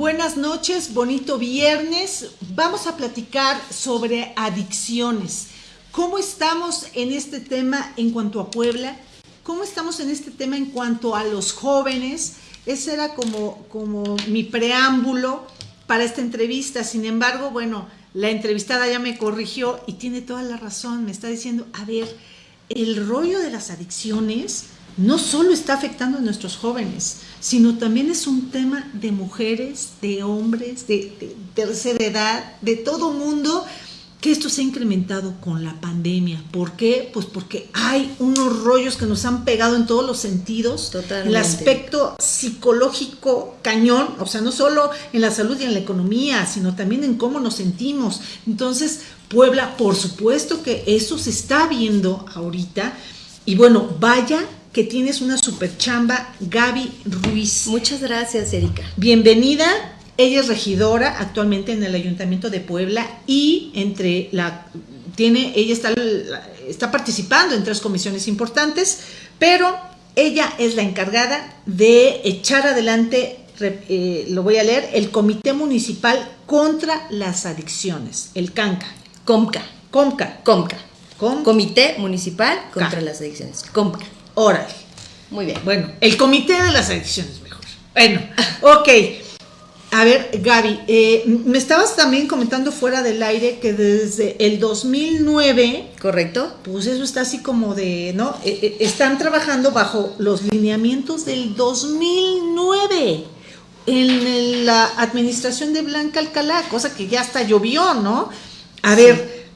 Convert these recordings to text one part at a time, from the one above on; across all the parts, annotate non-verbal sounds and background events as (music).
Buenas noches, bonito viernes. Vamos a platicar sobre adicciones. ¿Cómo estamos en este tema en cuanto a Puebla? ¿Cómo estamos en este tema en cuanto a los jóvenes? Ese era como, como mi preámbulo para esta entrevista. Sin embargo, bueno, la entrevistada ya me corrigió y tiene toda la razón. Me está diciendo, a ver, el rollo de las adicciones no solo está afectando a nuestros jóvenes, sino también es un tema de mujeres, de hombres, de, tercera edad, de todo mundo, que esto se ha incrementado con la pandemia. ¿Por qué? Pues porque hay unos rollos que nos han pegado en todos los sentidos. Totalmente. El aspecto psicológico cañón, o sea, no solo en la salud y en la economía, sino también en cómo nos sentimos. Entonces, Puebla, por supuesto que eso se está viendo ahorita. Y bueno, vaya que tienes una super chamba, Gaby Ruiz. Muchas gracias, Erika. Bienvenida. Ella es regidora actualmente en el Ayuntamiento de Puebla y entre la tiene ella está está participando en tres comisiones importantes, pero ella es la encargada de echar adelante eh, lo voy a leer, el Comité Municipal contra las Adicciones, el CANCA. COMCA. COMCA. COMCA. Comité Municipal contra las Adicciones. COMCA. Órale. Muy bien. Bueno, el comité de las adicciones mejor. Bueno, (laughs) ok. A ver, Gaby, eh, me estabas también comentando fuera del aire que desde el 2009... Correcto. Pues eso está así como de, ¿no? Eh, eh, están trabajando bajo los lineamientos del 2009 en la administración de Blanca Alcalá, cosa que ya hasta llovió, ¿no? A ver,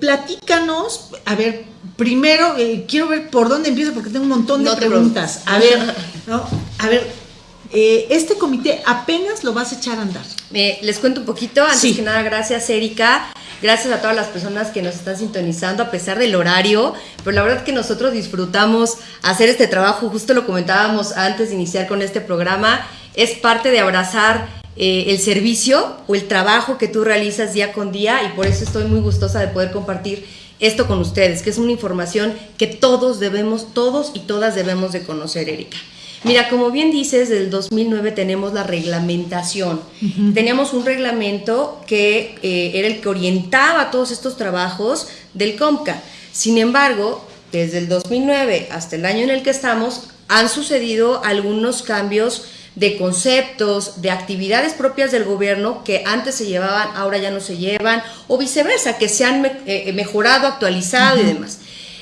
platícanos, a ver, primero eh, quiero ver por dónde empiezo porque tengo un montón de preguntas. A ver, no, a ver, eh, este comité apenas lo vas a echar a andar. les cuento un poquito, antes que nada, gracias Erika, gracias a todas las personas que nos están sintonizando a pesar del horario, pero la verdad que nosotros disfrutamos hacer este trabajo, justo lo comentábamos antes de iniciar con este programa, es parte de abrazar eh, el servicio o el trabajo que tú realizas día con día y por eso estoy muy gustosa de poder compartir esto con ustedes, que es una información que todos debemos, todos y todas debemos de conocer, Erika. Mira, como bien dices, del 2009 tenemos la reglamentación. Teníamos un reglamento que eh, era el que orientaba todos estos trabajos del COMCA. Sin embargo, desde el 2009 hasta el año en el que estamos, han sucedido algunos cambios de conceptos, de actividades propias del gobierno que antes se llevaban, ahora ya no se llevan, o viceversa, que se han eh, mejorado, actualizado y demás.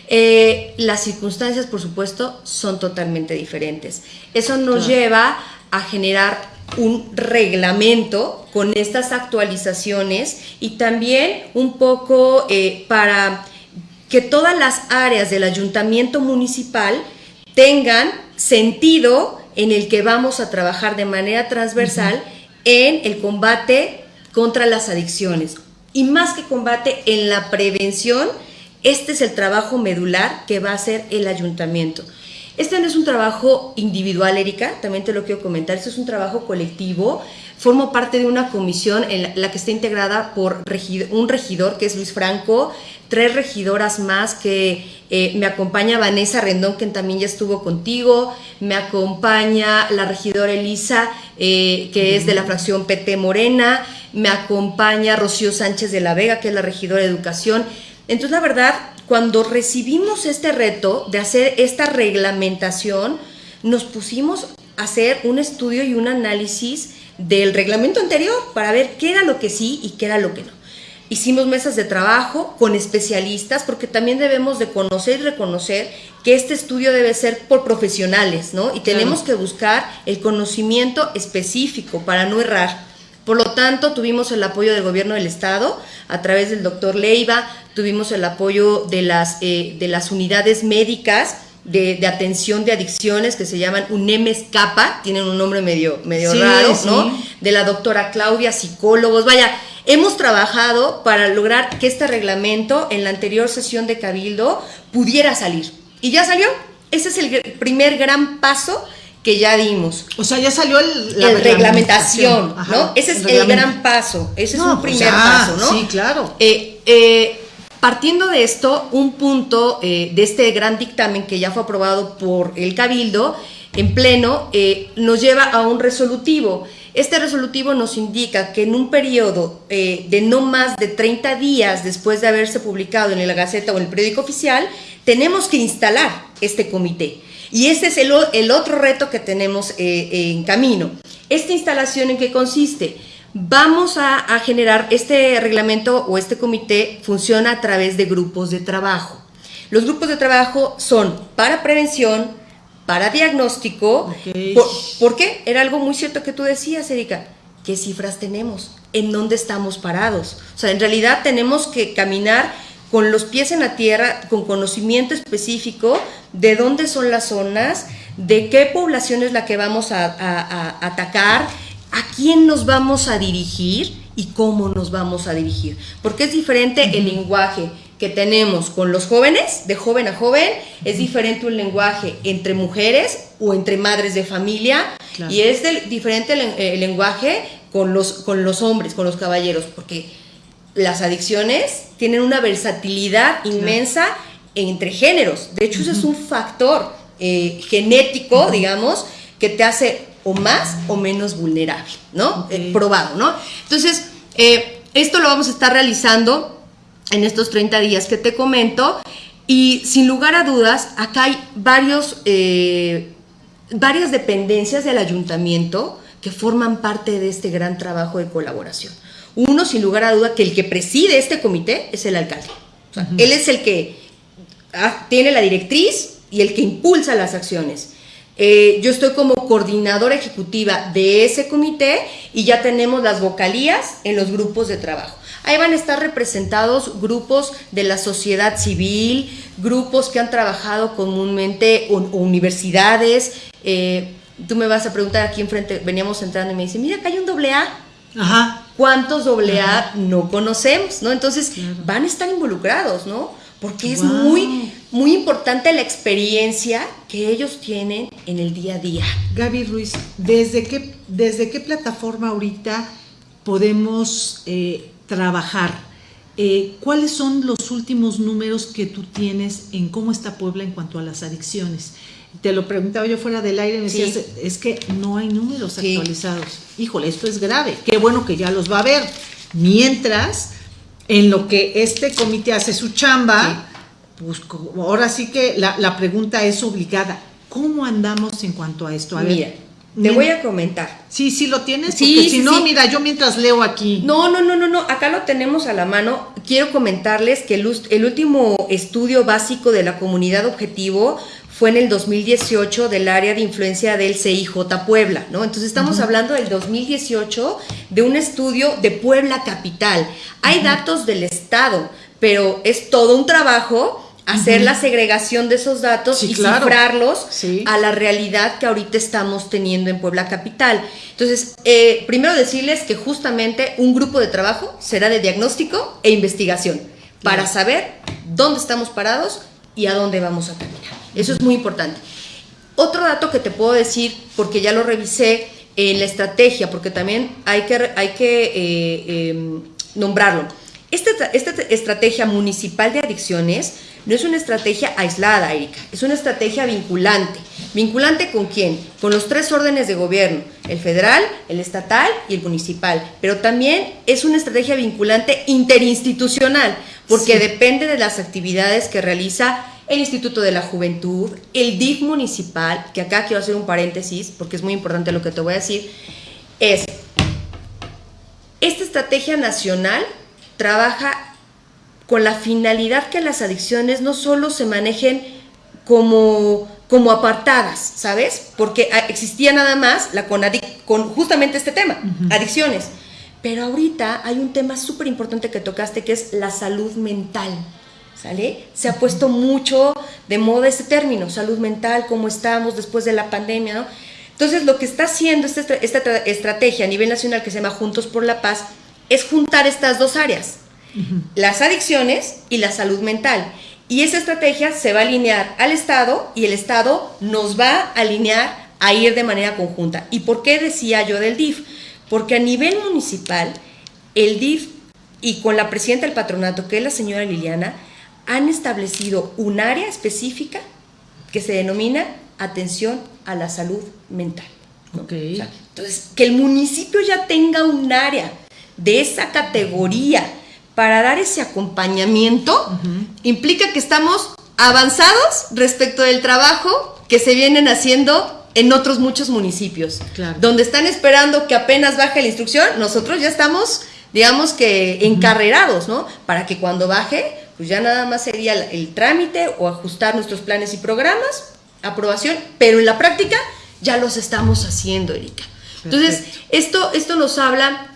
Eh, las circunstancias, por supuesto, son totalmente diferentes. Eso nos lleva a generar un reglamento con estas actualizaciones y también un poco eh, para que todas las áreas del ayuntamiento municipal tengan sentido en el que vamos a trabajar de manera transversal en el combate contra las adicciones. Y más que combate, en la prevención, este es el trabajo medular que va a hacer el ayuntamiento. Este no es un trabajo individual, Erika, también te lo quiero comentar, este es un trabajo colectivo. Formo parte de una comisión en la, que está integrada por un regidor, que es Luis Franco, tres regidoras más que eh, me acompaña Vanessa Rendón, que también ya estuvo contigo, me acompaña la regidora Elisa, eh, que es de la fracción PT Morena, me acompaña Rocío Sánchez de la Vega, que es la regidora de Educación. Entonces, la verdad, cuando recibimos este reto de hacer esta reglamentación, nos pusimos a hacer un estudio y un análisis del reglamento anterior para ver qué era lo que sí y qué era lo que no. Hicimos mesas de trabajo con especialistas porque también debemos de conocer y reconocer que este estudio debe ser por profesionales, ¿no? Y tenemos que buscar el conocimiento específico para no errar. Por lo tanto, tuvimos el apoyo del gobierno del estado a través del doctor Leiva, tuvimos el apoyo de las, eh, de las unidades médicas de, atención de adicciones que se llaman UNEMES CAPA, tienen un nombre medio, medio raro, ¿no? De la doctora Claudia, psicólogos, vaya, Hemos trabajado para lograr que este reglamento en la anterior sesión de Cabildo pudiera salir. ¿Y ya salió? Ese es el primer gran paso que ya dimos. O sea, ya salió el, la reglamentación, ¿no? Ese es el, gran paso, ese es un pues primer paso, ¿no? Sí, claro. Eh, eh, partiendo de esto, un punto eh, de este gran dictamen que ya fue aprobado por el Cabildo en pleno, nos lleva a un resolutivo Este resolutivo nos indica que en un periodo eh, de no más de 30 días después de haberse publicado en la Gaceta o en el periódico oficial, tenemos que instalar este comité. Y este es el, otro reto que tenemos eh, en camino. ¿Esta instalación en qué consiste? Vamos a generar, este reglamento o este comité funciona a través de grupos de trabajo. Los grupos de trabajo son para prevención, para diagnóstico. Por, qué? Era algo muy cierto que tú decías, Erika. ¿Qué cifras tenemos? ¿En dónde estamos parados? O sea, en realidad tenemos que caminar con los pies en la tierra, con conocimiento específico de dónde son las zonas, de qué población es la que vamos a, atacar, a quién nos vamos a dirigir y cómo nos vamos a dirigir. Porque es diferente el lenguaje que tenemos con los jóvenes, de joven a joven, es diferente un lenguaje entre mujeres o entre madres de familia y es diferente el, lenguaje con los, con los hombres, con los caballeros, porque las adicciones tienen una versatilidad inmensa entre géneros. De hecho, ese es un factor eh, genético, digamos, que te hace o más o menos vulnerable, ¿no? Eh, probado, ¿no? Entonces, eh, esto lo vamos a estar realizando en estos 30 días que te comento. Y sin lugar a dudas, acá hay varios, eh, varias dependencias del ayuntamiento que forman parte de este gran trabajo de colaboración. Uno, sin lugar a duda, que el que preside este comité es el alcalde. Él es el que ah, tiene la directriz y el que impulsa las acciones. Eh, yo estoy como coordinadora ejecutiva de ese comité y ya tenemos las vocalías en los grupos de trabajo. Ahí van a estar representados grupos de la sociedad civil, grupos que han trabajado comúnmente o, universidades. Eh, tú me vas a preguntar aquí enfrente, veníamos entrando y me dice, mira, acá hay un doble A. Ajá. ¿Cuántos doble A no conocemos? ¿no? Entonces van a estar involucrados, ¿no? Porque es muy, muy importante la experiencia que ellos tienen en el día a día. Gaby Ruiz, ¿desde qué, desde qué plataforma ahorita podemos eh, trabajar. Eh, ¿Cuáles son los últimos números que tú tienes en cómo está Puebla en cuanto a las adicciones? Te lo preguntaba yo fuera del aire, me decías, es que no hay números actualizados. Híjole, esto es grave. Qué bueno que ya los va a ver. Mientras, en lo que este comité hace su chamba, pues ahora sí que la, pregunta es obligada. ¿Cómo andamos en cuanto a esto? A ver, te voy a comentar. Sí, sí lo tienes, sí, porque si no, mira, yo mientras leo aquí. No, no, no, no, no, acá lo tenemos a la mano. Quiero comentarles que el, el último estudio básico de la comunidad objetivo fue en el 2018 del área de influencia del CIJ Puebla, ¿no? Entonces estamos hablando del 2018 de un estudio de Puebla Capital. Hay datos del Estado, pero es todo un trabajo hacer la segregación de esos datos y cifrarlos a la realidad que ahorita estamos teniendo en Puebla Capital. Entonces, eh, primero decirles que justamente un grupo de trabajo será de diagnóstico e investigación para saber dónde estamos parados y a dónde vamos a caminar. Eso es muy importante. Otro dato que te puedo decir, porque ya lo revisé en la estrategia, porque también hay que, hay que eh, em, nombrarlo. Esta, esta estrategia municipal de adicciones no es una estrategia aislada, Erika, es una estrategia vinculante. ¿Vinculante con quién? Con los tres órdenes de gobierno, el federal, el estatal y el municipal. Pero también es una estrategia vinculante interinstitucional, porque depende de las actividades que realiza el Instituto de la Juventud, el DIF municipal, que acá quiero hacer un paréntesis porque es muy importante lo que te voy a decir, es, esta estrategia nacional trabaja con la finalidad que las adicciones no solo se manejen como, como apartadas, ¿sabes? Porque existía nada más la con, con justamente este tema, adicciones. Pero ahorita hay un tema súper importante que tocaste que es la salud mental. ¿Sale? Se ha puesto mucho de moda este término, salud mental, cómo estamos después de la pandemia, ¿no? Entonces, lo que está haciendo esta, esta estrategia a nivel nacional que se llama Juntos por la Paz es juntar estas dos áreas, las adicciones y la salud mental. Y esa estrategia se va a alinear al Estado y el Estado nos va a alinear a ir de manera conjunta. ¿Y por qué decía yo del DIF? Porque a nivel municipal, el DIF y con la presidenta del patronato, que es la señora Liliana, han establecido un área específica que se denomina atención a la salud mental. entonces, que el municipio ya tenga un área de esa categoría para dar ese acompañamiento, implica que estamos avanzados respecto del trabajo que se vienen haciendo en otros muchos municipios, donde están esperando que apenas baje la instrucción, nosotros ya estamos, digamos que encarrerados, ¿no? Para que cuando baje, pues ya nada más sería el, trámite o ajustar nuestros planes y programas, aprobación, pero en la práctica ya los estamos haciendo, Erika. Entonces, esto, esto nos habla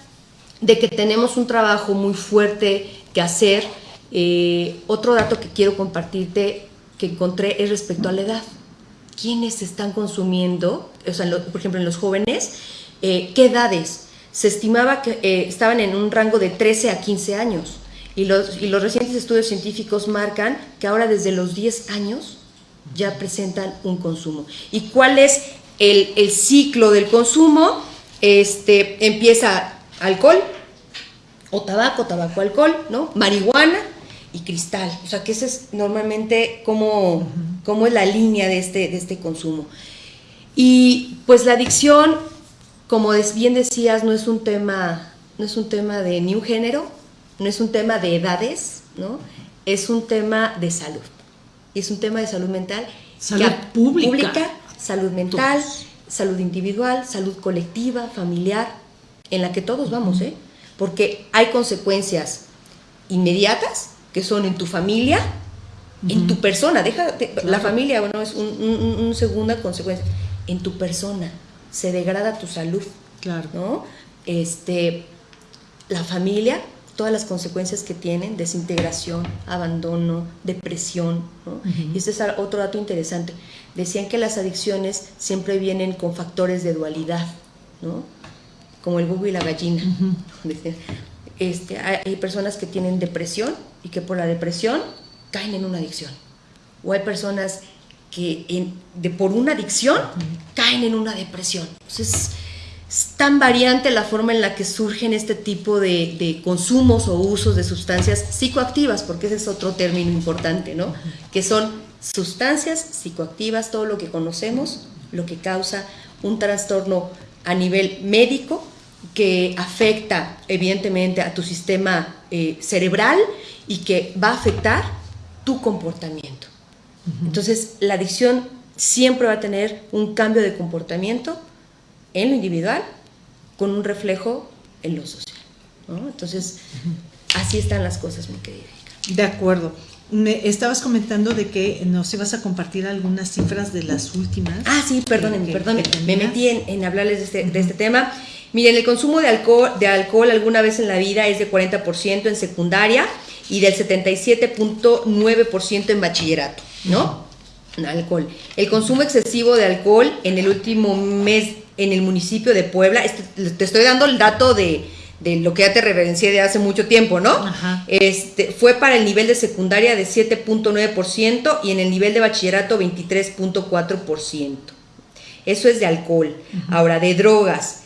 de que tenemos un trabajo muy fuerte que hacer. Eh, otro dato que quiero compartirte que encontré es respecto a la edad. ¿Quiénes están consumiendo? O sea, por ejemplo, en los jóvenes, eh, ¿qué edades? Se estimaba que eh, estaban en un rango de 13 a 15 años. Y los, y los recientes estudios científicos marcan que ahora desde los 10 años ya presentan un consumo. ¿Y cuál es el, el ciclo del consumo? Este, empieza alcohol o tabaco, tabaco, alcohol, ¿no? Marihuana y cristal. O sea, que ese es normalmente como, es la línea de este, de este consumo. Y pues la adicción, como bien decías, no es un tema, no es un tema de ni un género, no es un tema de edades, ¿no? Es un tema de salud. Y es un tema de salud mental. Salud pública. pública. Salud mental, salud individual, salud colectiva, familiar en la que todos vamos, ¿eh? Porque hay consecuencias inmediatas, que son en tu familia, en tu persona, deja, la familia, bueno, es una segunda consecuencia, en tu persona, se degrada tu salud, claro. ¿no? Este, la familia, todas las consecuencias que tienen, desintegración, abandono, depresión, ¿no? Y este es otro dato interesante. Decían que las adicciones siempre vienen con factores de dualidad, ¿no? Como el búho y la gallina. este, hay personas que tienen depresión y que por la depresión caen en una adicción. O hay personas que de, por una adicción caen en una depresión. Entonces, es tan variante la forma en la que surgen este tipo de, de, consumos o usos de sustancias psicoactivas, porque ese es otro término importante, ¿no? Que son sustancias psicoactivas, todo lo que conocemos, lo que causa un trastorno a nivel médico que afecta evidentemente a tu sistema eh, cerebral y que va a afectar tu comportamiento. Entonces, la adicción siempre va a tener un cambio de comportamiento en lo individual con un reflejo en lo social. Entonces, así están las cosas, mi querida. De acuerdo. Me estabas comentando de que nos ibas a compartir algunas cifras de las últimas. Ah, sí, perdónenme, perdónenme. Me metí en, hablarles de este, de este, tema. Miren, el consumo de alcohol, de alcohol alguna vez en la vida es de 40% en secundaria y del 77.9% en bachillerato, ¿no? Alcohol. El consumo excesivo de alcohol en el último mes en el municipio de Puebla, este, te estoy dando el dato de, de lo que ya te referencié de hace mucho tiempo, ¿no? Este, fue para el nivel de secundaria de 7.9% y en el nivel de bachillerato 23.4%. Eso es de alcohol. Ahora, de drogas.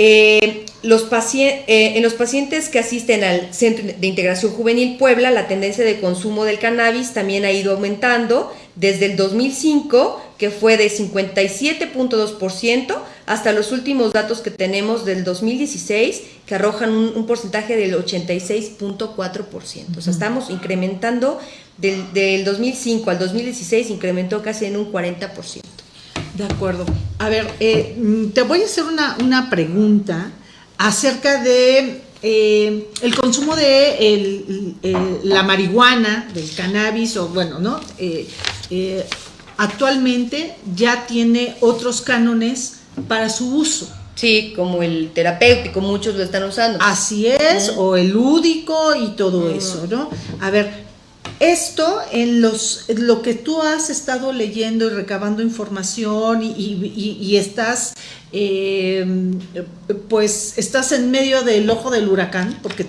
Eh, los eh, en los pacientes que asisten al Centro de Integración Juvenil Puebla, la tendencia de consumo del cannabis también ha ido aumentando desde el 2005, que fue de 57.2%, hasta los últimos datos que tenemos del 2016, que arrojan un, porcentaje del 86.4%. O sea, estamos incrementando del, del 2005 al 2016, incrementó casi en un 40%. De acuerdo. A ver, eh, te voy a hacer una, pregunta acerca de eh, el consumo de la marihuana, del cannabis, o bueno, ¿no? Eh, actualmente ya tiene otros cánones para su uso. Sí, como el terapéutico, muchos lo están usando. Así es, o el lúdico y todo eso, ¿no? A ver, esto en los lo que tú has estado leyendo y recabando información y, estás em, pues estás en medio del ojo del huracán porque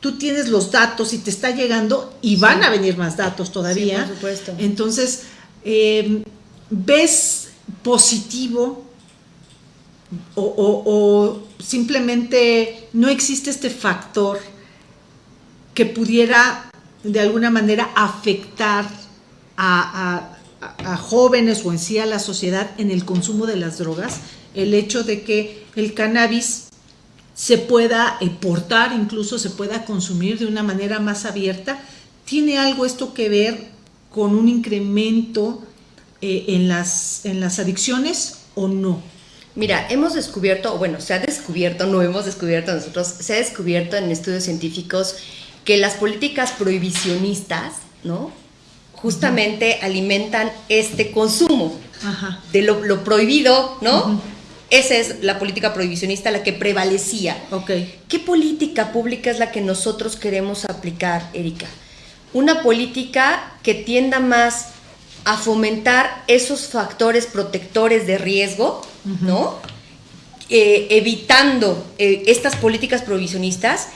tú tienes los datos y te está llegando y van a venir más datos todavía. por supuesto. Entonces, em, ¿ves positivo o simplemente no existe este factor que pudiera de alguna manera afectar a, jóvenes o en sí a la sociedad en el consumo de las drogas, el hecho de que el cannabis se pueda portar, incluso se pueda consumir de una manera más abierta, ¿tiene algo esto que ver con un incremento eh, en, las, en las adicciones o no? Mira, hemos descubierto, bueno, se ha descubierto, no hemos descubierto nosotros, se ha descubierto en estudios científicos que las políticas prohibicionistas, ¿no? Justamente alimentan este consumo de lo, prohibido, ¿no? Esa es la política prohibicionista la que prevalecía. Okay. ¿Qué política pública es la que nosotros queremos aplicar, Erika? Una política que tienda más a fomentar esos factores protectores de riesgo, ¿no? Eh, evitando eh, estas políticas prohibicionistas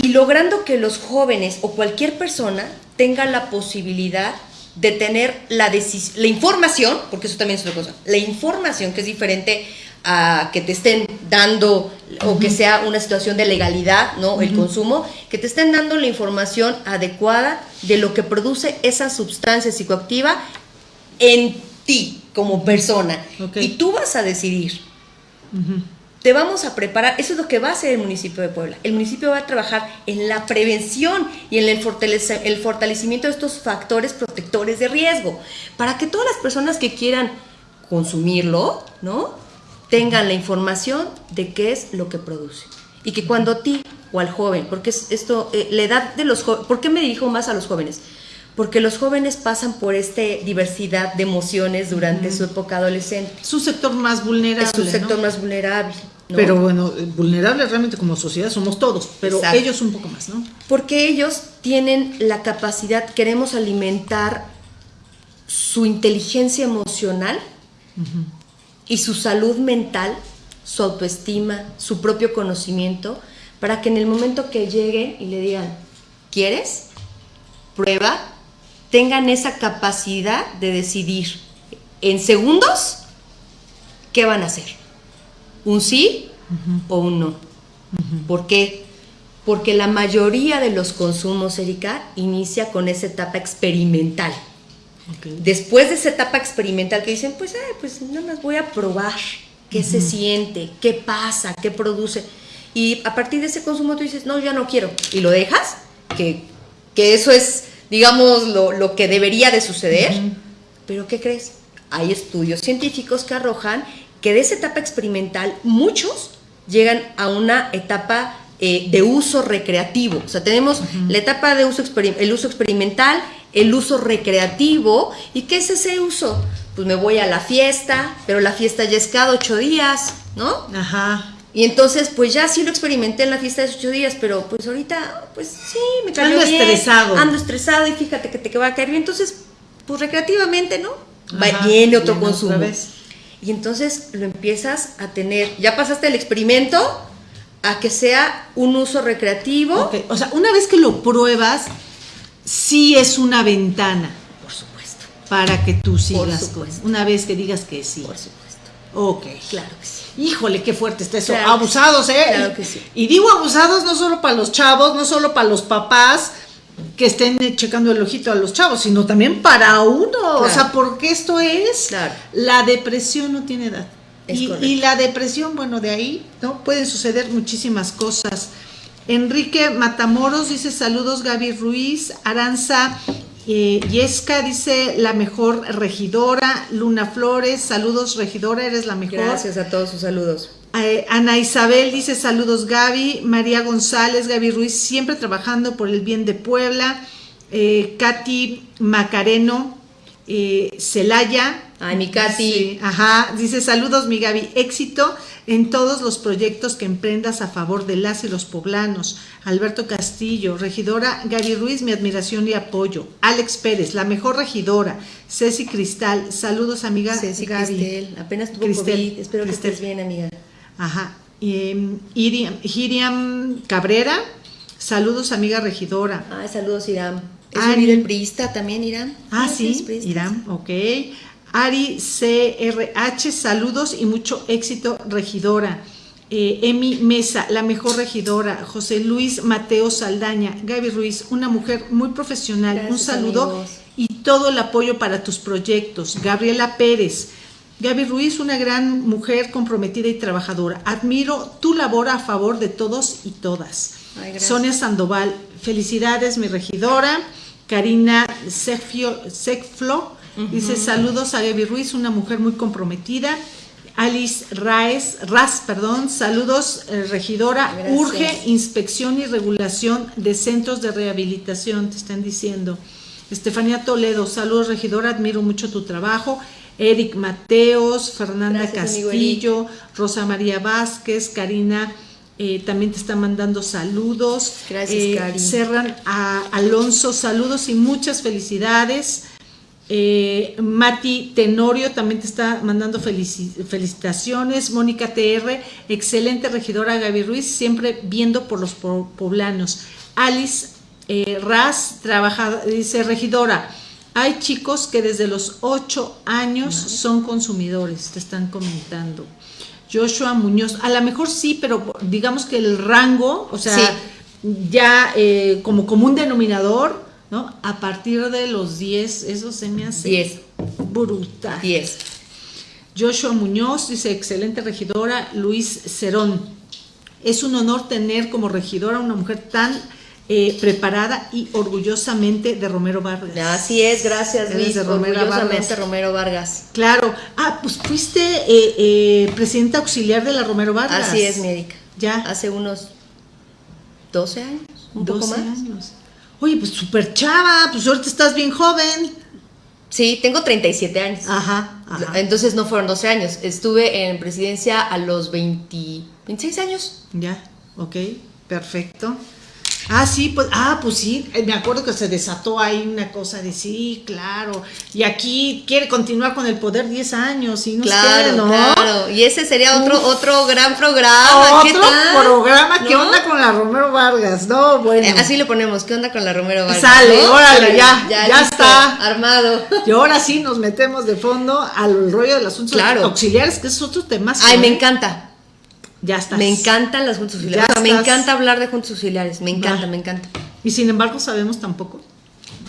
y logrando que los jóvenes o cualquier persona tenga la posibilidad de tener la, la información, porque eso también es otra cosa, la información que es diferente a que te estén dando o que sea una situación de legalidad, ¿no? El consumo, que te estén dando la información adecuada de lo que produce esa sustancia psicoactiva en ti como persona. Y tú vas a decidir te vamos a preparar, eso es lo que va a hacer el municipio de Puebla. El municipio va a trabajar en la prevención y en el, fortalecimiento de estos factores protectores de riesgo, para que todas las personas que quieran consumirlo, ¿no? Tengan la información de qué es lo que produce. Y que cuando a ti o al joven, porque esto, eh, la edad de los jóvenes, ¿por qué me dirijo más a los jóvenes? Porque los jóvenes pasan por esta diversidad de emociones durante su época adolescente. Su sector más vulnerable. Es su sector más vulnerable. Pero bueno, vulnerables realmente como sociedad somos todos, pero ellos un poco más, ¿no? Porque ellos tienen la capacidad, queremos alimentar su inteligencia emocional y su salud mental, su autoestima, su propio conocimiento, para que en el momento que lleguen y le digan, ¿quieres? Prueba, tengan esa capacidad de decidir en segundos qué van a hacer. Un sí o un no. ¿Por qué? Porque la mayoría de los consumos, Erika, inicia con esa etapa experimental. Después de esa etapa experimental que dicen, pues, pues nada más voy a probar qué se siente, qué pasa, qué produce. Y a partir de ese consumo tú dices, no, ya no quiero. Y lo dejas, que, que eso es digamos, lo, que debería de suceder. Pero ¿qué crees? Hay estudios científicos que arrojan que de esa etapa experimental muchos llegan a una etapa eh, de uso recreativo. O sea, tenemos la etapa de uso, el uso experimental, el uso recreativo. ¿Y qué es ese uso? Pues me voy a la fiesta, pero la fiesta ya es cada ocho días, ¿no? Ajá. Y entonces, pues ya sí lo experimenté en la fiesta de ocho días, pero pues ahorita, pues sí, me cayó ando estresado. Ando estresado y fíjate que te va a caer bien. Entonces, pues recreativamente, ¿no? viene otro consumo. Y entonces lo empiezas a tener. Ya pasaste el experimento a que sea un uso recreativo. O sea, una vez que lo pruebas, sí es una ventana. Por supuesto. Para que tú sigas. Una vez que digas que sí. Por supuesto. Ok. Claro que sí. Híjole, qué fuerte está eso. abusados, ¿eh? Claro que sí. Y digo abusados no solo para los chavos, no solo para los papás que estén checando el ojito a los chavos, sino también para uno. O sea, porque esto es. La depresión no tiene edad. Y, y, la depresión, bueno, de ahí, ¿no? Pueden suceder muchísimas cosas. Enrique Matamoros dice saludos Gaby Ruiz, Aranza eh, Yesca dice la mejor regidora. Luna Flores, saludos regidora, eres la mejor. Gracias a todos sus saludos. Eh, Ana Isabel dice saludos Gaby. María González, Gaby Ruiz, siempre trabajando por el bien de Puebla. Eh, Katy Macareno, eh, Celaya. Ay, mi Katy. ajá, dice saludos mi Gaby, éxito en todos los proyectos que emprendas a favor de las y los poblanos. Alberto Castillo, regidora Gaby Ruiz, mi admiración y apoyo. Alex Pérez, la mejor regidora. Ceci Cristal, saludos amiga Ceci Gaby. apenas tuvo COVID, espero que estés bien amiga. Ajá. Eh, Iriam, Cabrera, saludos amiga regidora. Ay, saludos Iram. Ari, el priista también, Iram. Ah, sí, Iram, ok. Ari CRH, saludos y mucho éxito, regidora. Eh, Emi Mesa, la mejor regidora. José Luis Mateo Saldaña, Gaby Ruiz, una mujer muy profesional. Un saludo y todo el apoyo para tus proyectos. Gabriela Pérez. Gaby Ruiz, una gran mujer comprometida y trabajadora. Admiro tu labor a favor de todos y todas. Sonia Sandoval, felicidades, mi regidora. Karina Secflo, dice saludos a Gaby Ruiz, una mujer muy comprometida. Alice Raes, Ras, perdón, saludos, eh, regidora. Urge inspección y regulación de centros de rehabilitación, te están diciendo. Estefanía Toledo, saludos, regidora, admiro mucho tu trabajo. Eric Mateos, Fernanda Castillo, Rosa María Vázquez, Karina. Eh, también te está mandando saludos. Gracias, eh, Cerran a Alonso, saludos y muchas felicidades. Eh, Mati Tenorio también te está mandando felicitaciones. Mónica TR, excelente regidora Gaby Ruiz, siempre viendo por los poblanos. Alice eh, Raz, trabaja, dice regidora, hay chicos que desde los 8 años son consumidores, te están comentando. Joshua Muñoz, a lo mejor sí, pero digamos que el rango, o sea, ya eh, como común denominador, ¿no? A partir de los 10, eso se me hace 10. brutal. 10. Joshua Muñoz dice, excelente regidora, Luis Cerón. Es un honor tener como regidora una mujer tan eh, preparada y orgullosamente de Romero Vargas. Así es, gracias Luis, de Romero orgullosamente Romero Vargas. Claro, ah, pues fuiste eh, eh, presidenta auxiliar de la Romero Vargas. Así es, médica. Ya. Hace unos 12 años, un 12 poco más. años. Oye, pues súper chava, pues ahorita estás bien joven. Sí, tengo 37 años. Ajá, Entonces no fueron 12 años. Estuve en presidencia a los 20, 26 años. Ya, ok, perfecto. Ah, sí, pues, ah, pues sí, eh, me acuerdo que se desató ahí una cosa de sí, claro, y aquí quiere continuar con el poder 10 años y no claro, ¿no? Claro, y ese sería otro otro gran programa. Otro programa, ¿qué onda con la Romero Vargas? No, bueno. Eh, así lo ponemos, ¿qué onda con la Romero Vargas? Sale, órale, ya, ya, está. Armado. Y ahora sí nos metemos de fondo al rollo del asunto claro. auxiliares, que es otro tema. Ay, me encanta. Ya está. Me encantan las juntas auxiliares. me encanta hablar de juntas auxiliares. Me encanta, me encanta. Y sin embargo sabemos tampoco.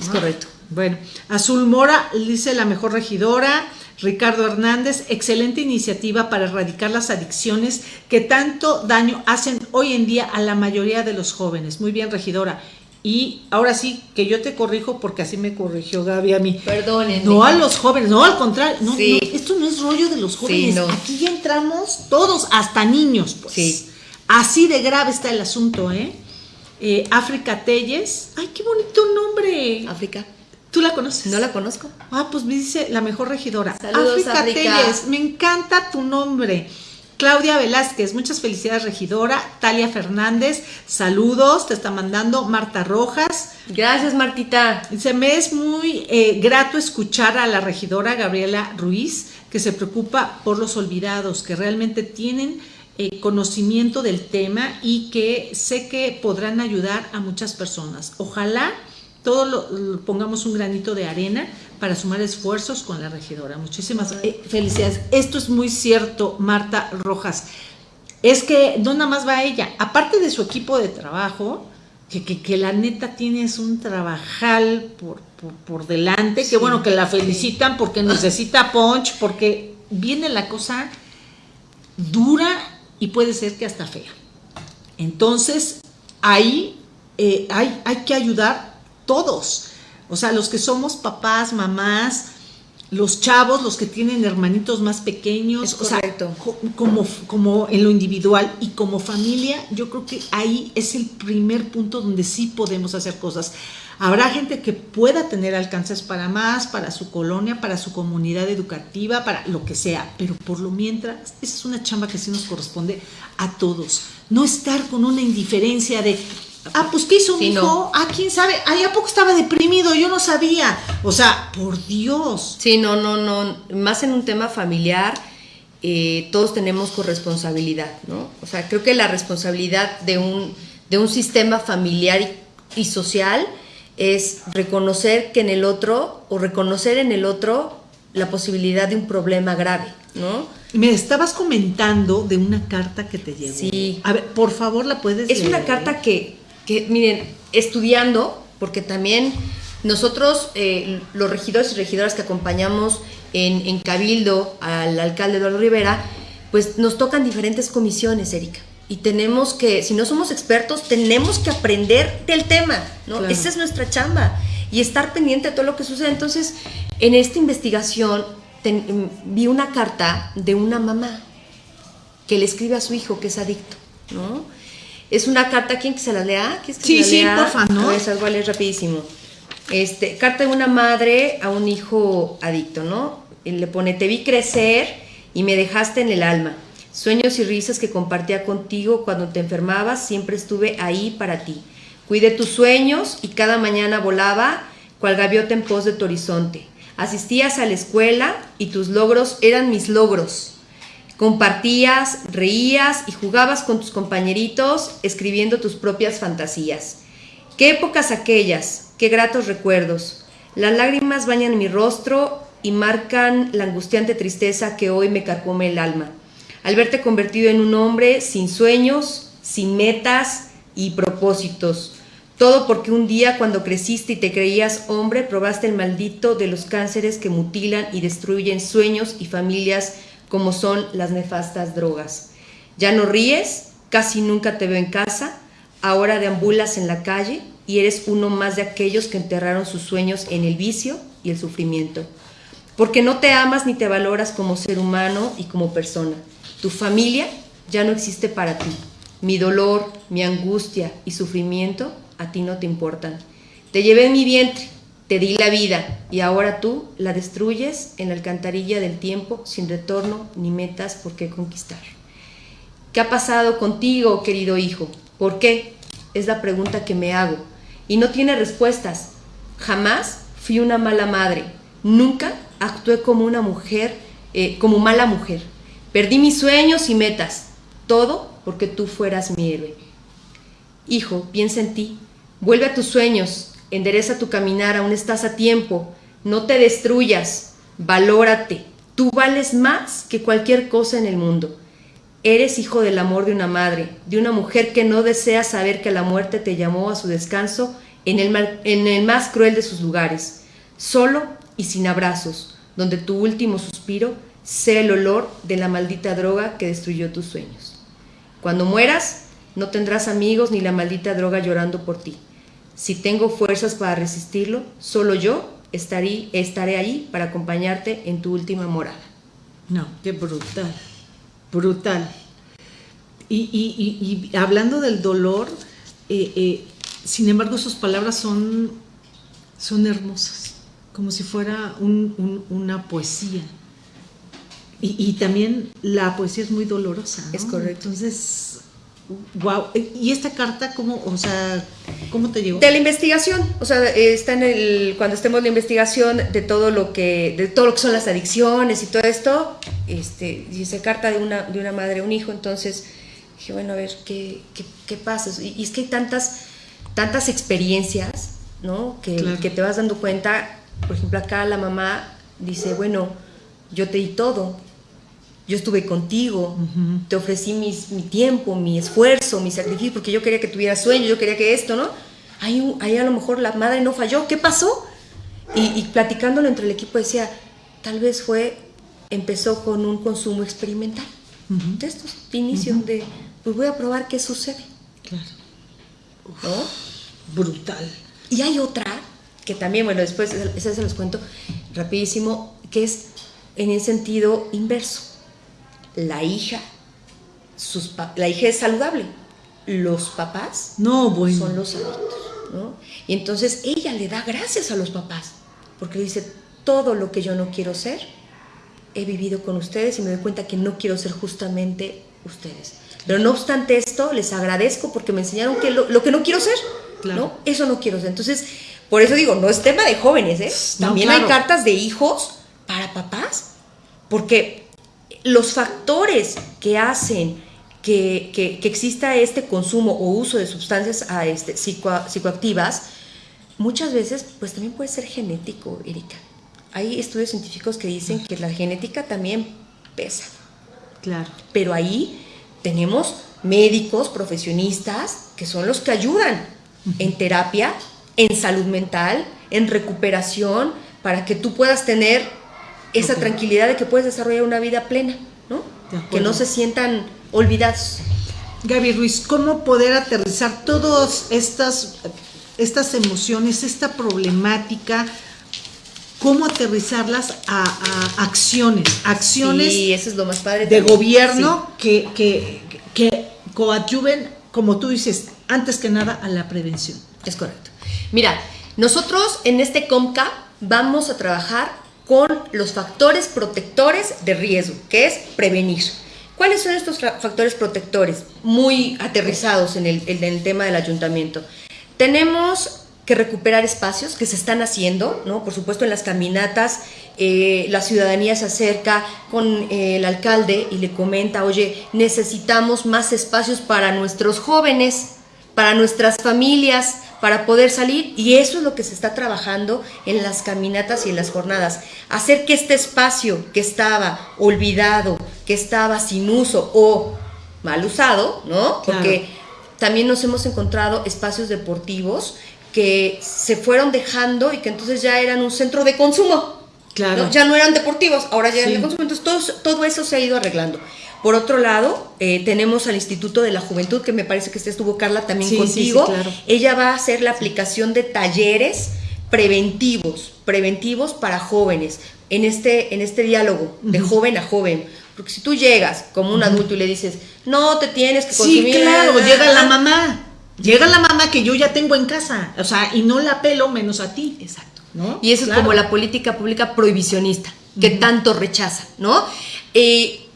Es correcto. Bueno, Azul Mora dice la mejor regidora. Ricardo Hernández, excelente iniciativa para erradicar las adicciones que tanto daño hacen hoy en día a la mayoría de los jóvenes. Muy bien, regidora. Y ahora sí, que yo te corrijo porque así me corrigió Gaby a mí. Perdónenme. No a los jóvenes, no al contrario. No, esto no es rollo de los jóvenes. Aquí ya entramos todos, hasta niños. Pues. Sí. Así de grave está el asunto, ¿eh? ¿eh? África Telles. Ay, qué bonito nombre. África. ¿Tú la conoces? No la conozco. Ah, pues me dice la mejor regidora. Saludos, África, Telles. Me encanta tu nombre. Claudia Velázquez, muchas felicidades, regidora. Talia Fernández, saludos, te está mandando. Marta Rojas. Gracias, Martita. Se me es muy eh, grato escuchar a la regidora Gabriela Ruiz, que se preocupa por los olvidados, que realmente tienen eh, conocimiento del tema y que sé que podrán ayudar a muchas personas. Ojalá todos lo, pongamos un granito de arena para sumar esfuerzos con la regidora. Muchísimas eh, felicidades. Esto es muy cierto, Marta Rojas. Es que no nada más va ella, aparte de su equipo de trabajo, que, que, la neta tienes un trabajal por, por, delante, que bueno, que la felicitan porque necesita punch, porque viene la cosa dura y puede ser que hasta fea. Entonces, ahí eh, hay, hay que ayudar todos. O sea, los que somos papás, mamás, los chavos, los que tienen hermanitos más pequeños, o sea, como, como en lo individual y como familia, yo creo que ahí es el primer punto donde sí podemos hacer cosas. Habrá gente que pueda tener alcances para más, para su colonia, para su comunidad educativa, para lo que sea, pero por lo mientras, esa es una chamba que sí nos corresponde a todos. No estar con una indiferencia de, Ah, pues ¿qué hizo mi hijo? Ah, quién sabe. Ay, ¿a poco estaba deprimido? Yo no sabía. O sea, por Dios. Sí, no, no, no. Más en un tema familiar, eh, todos tenemos corresponsabilidad, ¿no? O sea, creo que la responsabilidad de un, de un sistema familiar y, y social es reconocer que en el otro, o reconocer en el otro la posibilidad de un problema grave, ¿no? Me estabas comentando de una carta que te llegó. Sí. A ver, por favor, la puedes Es una carta que, que, miren, estudiando, porque también nosotros, eh, los regidores y regidoras que acompañamos en, en Cabildo al alcalde Eduardo Rivera, pues nos tocan diferentes comisiones, Erika y tenemos que, si no somos expertos, tenemos que aprender del tema, ¿no? Esa es nuestra chamba y estar pendiente de todo lo que sucede. Entonces, en esta investigación vi una carta de una mamá que le escribe a su hijo que es adicto, ¿no? Es una carta, ¿quién que se la lea? Que sí, sí, porfa, ¿no? Esa igual es rapidísimo. Este, carta de una madre a un hijo adicto, ¿no? Y le pone, te vi crecer y me dejaste en el alma Sueños y risas que compartía contigo cuando te enfermabas, siempre estuve ahí para ti. Cuidé tus sueños y cada mañana volaba cual gaviota en pos de tu horizonte. Asistías a la escuela y tus logros eran mis logros. Compartías, reías y jugabas con tus compañeritos escribiendo tus propias fantasías. Qué épocas aquellas, qué gratos recuerdos. Las lágrimas bañan mi rostro y marcan la angustiante tristeza que hoy me carcome el alma al verte convertido en un hombre sin sueños, sin metas y propósitos. Todo porque un día cuando creciste y te creías hombre, probaste el maldito de los cánceres que mutilan y destruyen sueños y familias como son las nefastas drogas. Ya no ríes, casi nunca te veo en casa, ahora deambulas en la calle y eres uno más de aquellos que enterraron sus sueños en el vicio y el sufrimiento. Porque no te amas ni te valoras como ser humano y como persona. Tu familia ya no existe para ti. Mi dolor, mi angustia y sufrimiento a ti no te importan. Te llevé en mi vientre, te di la vida y ahora tú la destruyes en la alcantarilla del tiempo sin retorno ni metas por qué conquistar. ¿Qué ha pasado contigo, querido hijo? ¿Por qué? Es la pregunta que me hago. Y no tiene respuestas. Jamás fui una mala madre. Nunca actué como una mujer, eh, como mala mujer. Perdí mis sueños y metas, todo porque tú fueras mi héroe. Hijo, piensa en ti, vuelve a tus sueños, endereza tu caminar, aún estás a tiempo, no te destruyas, valórate, tú vales más que cualquier cosa en el mundo. Eres hijo del amor de una madre, de una mujer que no desea saber que la muerte te llamó a su descanso en el, en el más cruel de sus lugares, solo y sin abrazos, donde tu último suspiro Sé el olor de la maldita droga que destruyó tus sueños. Cuando mueras, no tendrás amigos ni la maldita droga llorando por ti. Si tengo fuerzas para resistirlo, solo yo estaré, estaré ahí para acompañarte en tu última morada. No, qué brutal, brutal. Y, hablando del dolor, eh, eh, sin embargo sus palabras son, son hermosas, como si fuera una poesía. Y, también la poesía es muy dolorosa. Es correcto. Entonces, wow. ¿Y esta carta cómo, o sea, cómo te llegó? De la investigación, o sea, está en el cuando estemos en la investigación de todo lo que de todo lo que son las adicciones y todo esto, este, dice carta de una de una madre a un hijo, entonces dije, bueno, a ver qué, qué, pasa. Y, es que hay tantas tantas experiencias, ¿no? Que, que te vas dando cuenta, por ejemplo, acá la mamá dice, bueno, yo te di todo, yo estuve contigo, te ofrecí mi tiempo, mi esfuerzo, mi sacrificio, porque yo quería que tuvieras sueño, yo quería que esto, ¿no? Ahí, ahí a lo mejor la madre no falló, ¿qué pasó? Y, platicándolo entre el equipo decía, tal vez fue, empezó con un consumo experimental. De estos inicios de, pues voy a probar qué sucede. Claro. ¿No? Brutal. Y hay otra, que también, bueno, después, esa se los cuento rapidísimo, que es en el sentido inverso la hija, sus la hija es saludable, los papás no, son los adictos. ¿no? Y entonces ella le da gracias a los papás, porque dice, todo lo que yo no quiero ser, he vivido con ustedes y me doy cuenta que no quiero ser justamente ustedes. Pero no obstante esto, les agradezco porque me enseñaron que lo, que no quiero ser, ¿no? Eso no quiero ser. Entonces, por eso digo, no es tema de jóvenes, ¿eh? También hay cartas de hijos para papás, porque los factores que hacen que, exista este consumo o uso de sustancias a este, psicoactivas, muchas veces pues también puede ser genético, Erika. Hay estudios científicos que dicen que la genética también pesa. Claro. Pero ahí tenemos médicos, profesionistas, que son los que ayudan en terapia, en salud mental, en recuperación, para que tú puedas tener esa tranquilidad de que puedes desarrollar una vida plena, ¿no? Que no se sientan olvidados. Gaby Ruiz, ¿cómo poder aterrizar todas estas, estas emociones, esta problemática? ¿Cómo aterrizarlas a, acciones? Acciones eso es lo más padre de gobierno que, que, que coadyuven, como tú dices, antes que nada a la prevención. Es correcto. Mira, nosotros en este COMCA vamos a trabajar con los factores protectores de riesgo, que es prevenir. ¿Cuáles son estos factores protectores? Muy aterrizados en el, tema del ayuntamiento. Tenemos que recuperar espacios que se están haciendo, ¿no? Por supuesto, en las caminatas, eh, la ciudadanía se acerca con eh, el alcalde y le comenta, oye, necesitamos más espacios para nuestros jóvenes, para nuestras familias, para poder salir y eso es lo que se está trabajando en las caminatas y en las jornadas. Hacer que este espacio que estaba olvidado, que estaba sin uso o mal usado, ¿no? Porque también nos hemos encontrado espacios deportivos que se fueron dejando y que entonces ya eran un centro de consumo. Claro. Ya no eran deportivos, ahora ya eran de consumo. Entonces todo, todo eso se ha ido arreglando. Por otro lado, eh, tenemos al Instituto de la Juventud, que me parece que este estuvo Carla también contigo. Ella va a hacer la aplicación de talleres preventivos, preventivos para jóvenes, en este, en este diálogo de joven a joven. Porque si tú llegas como un adulto y le dices, no te tienes que consumir. Sí, claro, llega la mamá. Llega la mamá que yo ya tengo en casa. O sea, y no la pelo menos a ti. Exacto. ¿no? Y eso es como la política pública prohibicionista, que tanto rechaza, ¿no? Eh,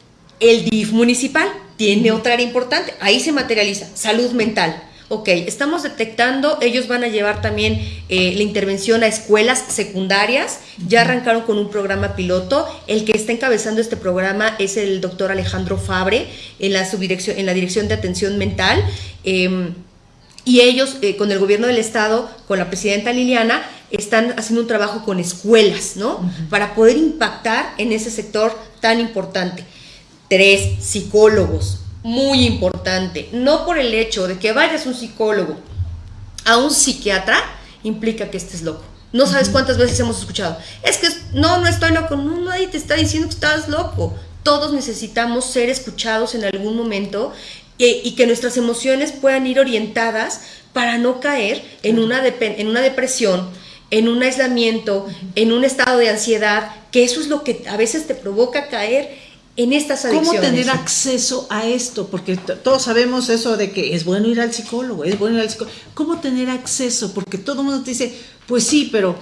el DIF municipal tiene otra área importante, ahí se materializa, salud mental. Ok, estamos detectando, ellos van a llevar también eh, la intervención a escuelas secundarias, ya arrancaron con un programa piloto, el que está encabezando este programa es el doctor Alejandro Fabre en la, subdirección, en la Dirección de Atención Mental. Em, y ellos, eh, con el gobierno del estado, con la presidenta Liliana, están haciendo un trabajo con escuelas, ¿no? Para poder impactar en ese sector tan importante. Tres, psicólogos. Muy importante. No por el hecho de que vayas un psicólogo a un psiquiatra implica que estés loco. No sabes cuántas veces hemos escuchado. Es que no, no estoy loco. No, nadie te está diciendo que estás loco. Todos necesitamos ser escuchados en algún momento y, que nuestras emociones puedan ir orientadas para no caer en una, en una depresión, en un aislamiento, en un estado de ansiedad, que eso es lo que a veces te provoca caer en estas adicciones. ¿Cómo tener acceso a esto? Porque todos sabemos eso de que es bueno ir al psicólogo, es bueno ir al psicólogo. ¿Cómo tener acceso? Porque todo el mundo te dice, pues sí, pero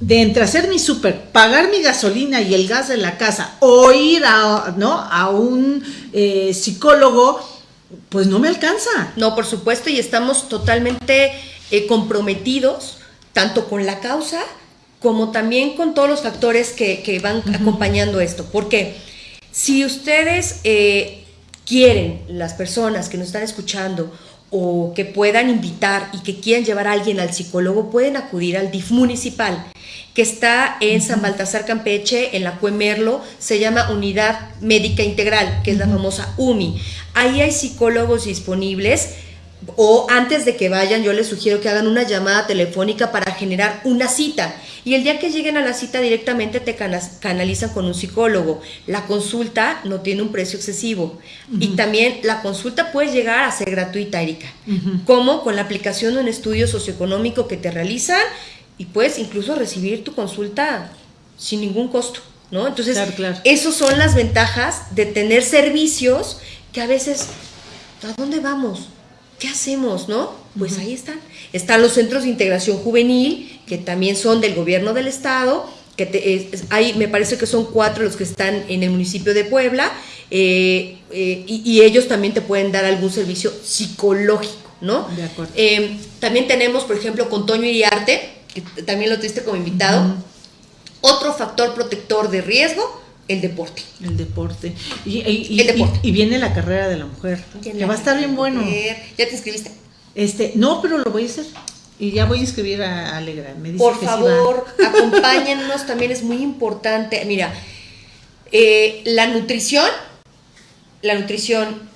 de entre hacer mi súper, pagar mi gasolina y el gas de la casa o ir a, ¿no? a un eh, psicólogo, pues no me alcanza. No, por supuesto, y estamos totalmente eh, comprometidos tanto con la causa como también con todos los factores que, van acompañando esto. Porque si ustedes eh, quieren, las personas que nos están escuchando, o que puedan invitar y que quieran llevar a alguien al psicólogo, pueden acudir al DIF municipal, que está en San Baltasar Campeche, en la Cuemerlo, se llama Unidad Médica Integral, que es la famosa UMI. Ahí hay psicólogos disponibles o antes de que vayan, yo les sugiero que hagan una llamada telefónica para generar una cita. Y el día que lleguen a la cita directamente te canalizan con un psicólogo. La consulta no tiene un precio excesivo. Y también la consulta puede llegar a ser gratuita, Erika. Como con la aplicación de un estudio socioeconómico que te realizan y puedes incluso recibir tu consulta sin ningún costo. ¿no? Entonces, esas son las ventajas de tener servicios que a veces, ¿a dónde vamos? ¿Qué hacemos, no? Pues ahí están. Están los centros de integración juvenil, que también son del gobierno del estado, que hay, me parece que son cuatro los que están en el municipio de Puebla, eh, eh, y, ellos también te pueden dar algún servicio psicológico, ¿no? De acuerdo. Eh, también tenemos, por ejemplo, con Toño Iriarte, que también lo tuviste como invitado, otro factor protector de riesgo, el deporte. El deporte. Y, y, viene la carrera de la mujer, que va a estar bien bueno. ¿Ya te inscribiste? Este, no, pero lo voy a hacer. Y ya voy a escribir a Alegra. Me dice Por favor, acompáñennos, también es muy importante. Mira, eh, la nutrición, la nutrición,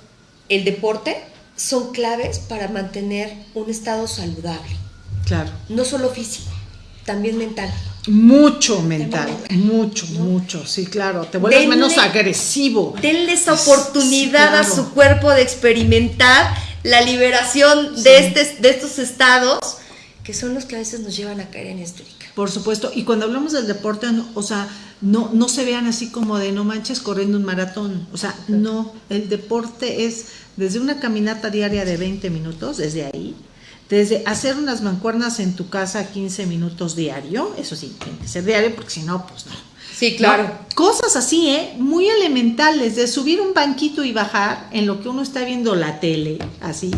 el deporte son claves para mantener un estado saludable. Claro. No solo físico también mental. Mucho mental, mucho, mucho, sí, claro. Te vuelves menos agresivo. Denle esa oportunidad a su cuerpo de experimentar la liberación de, este, de estos estados que son los que a veces nos llevan a caer en esto. Por supuesto, y cuando hablamos del deporte, o sea, no, no se vean así como de no manches corriendo un maratón, o sea, no, el deporte es desde una caminata diaria de 20 minutos, desde ahí, desde hacer unas mancuernas en tu casa 15 minutos diario, eso sí, tiene que ser diario porque si no, pues no. Sí, claro. cosas así, ¿eh? Muy elementales, de subir un banquito y bajar en lo que uno está viendo la tele, así,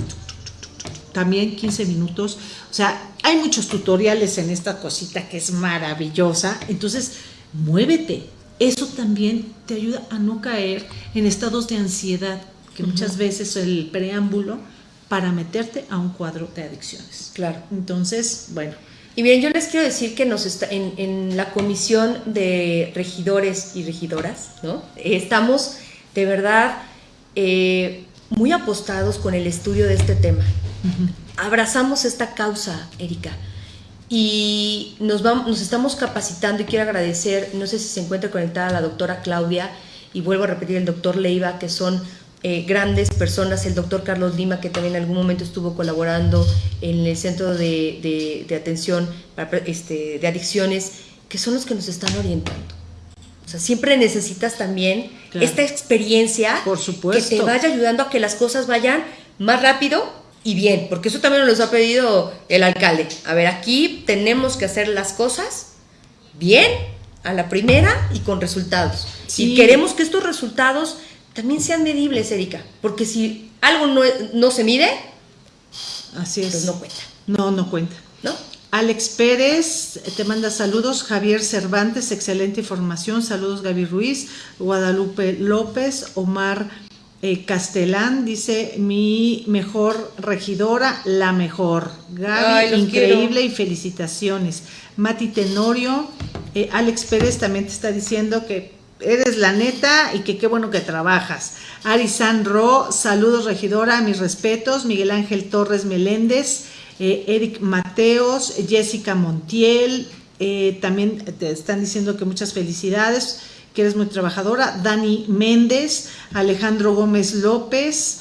también 15 minutos. O sea, hay muchos tutoriales en esta cosita que es maravillosa. Entonces, muévete. Eso también te ayuda a no caer en estados de ansiedad, que muchas veces es el preámbulo para meterte a un cuadro de adicciones. Claro. Entonces, bueno. Y bien, yo les quiero decir que nos está, en, la comisión de regidores y regidoras, ¿no? Estamos de verdad eh, muy apostados con el estudio de este tema. Abrazamos esta causa, Erika, y nos, vamos, nos estamos capacitando y quiero agradecer, no sé si se encuentra conectada la doctora Claudia y vuelvo a repetir el doctor Leiva, que son eh, grandes personas, el doctor Carlos Lima, que también en algún momento estuvo colaborando en el centro de, atención este, de adicciones, que son los que nos están orientando. O sea, siempre necesitas también esta experiencia Por supuesto. que te vaya ayudando a que las cosas vayan más rápido y bien, porque eso también nos lo ha pedido el alcalde. A ver, aquí tenemos que hacer las cosas bien, a la primera y con resultados. Y queremos que estos resultados también sean medibles, Erika, porque si algo no, no se mide, así es. Pues no cuenta. No, no cuenta. ¿No? Alex Pérez te manda saludos, Javier Cervantes, excelente información, saludos Gaby Ruiz, Guadalupe López, Omar eh, Castelán dice mi mejor regidora, la mejor. Gaby, increíble y felicitaciones. Mati Tenorio, eh, Alex Pérez también te está diciendo que eres la neta y que qué bueno que trabajas. Ari Ro, saludos regidora, mis respetos. Miguel Ángel Torres Meléndez. Eh, Eric Mateos, Jessica Montiel, eh, también te están diciendo que muchas felicidades, que eres muy trabajadora, Dani Méndez, Alejandro Gómez López,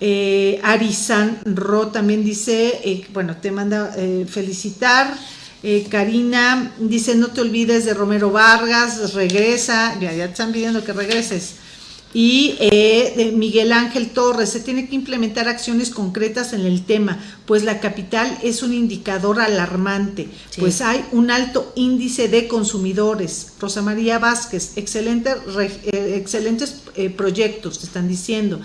eh, Ari San Ro también dice, eh, bueno, te manda felicitar, Karina dice, no te olvides de Romero Vargas, regresa, ya, ya te están pidiendo que regreses y eh, Miguel Ángel Torres, se tiene que implementar acciones concretas en el tema, pues la capital es un indicador alarmante, pues hay un alto índice de consumidores. Rosa María Vázquez, excelente, eh, excelentes eh, proyectos, te están diciendo.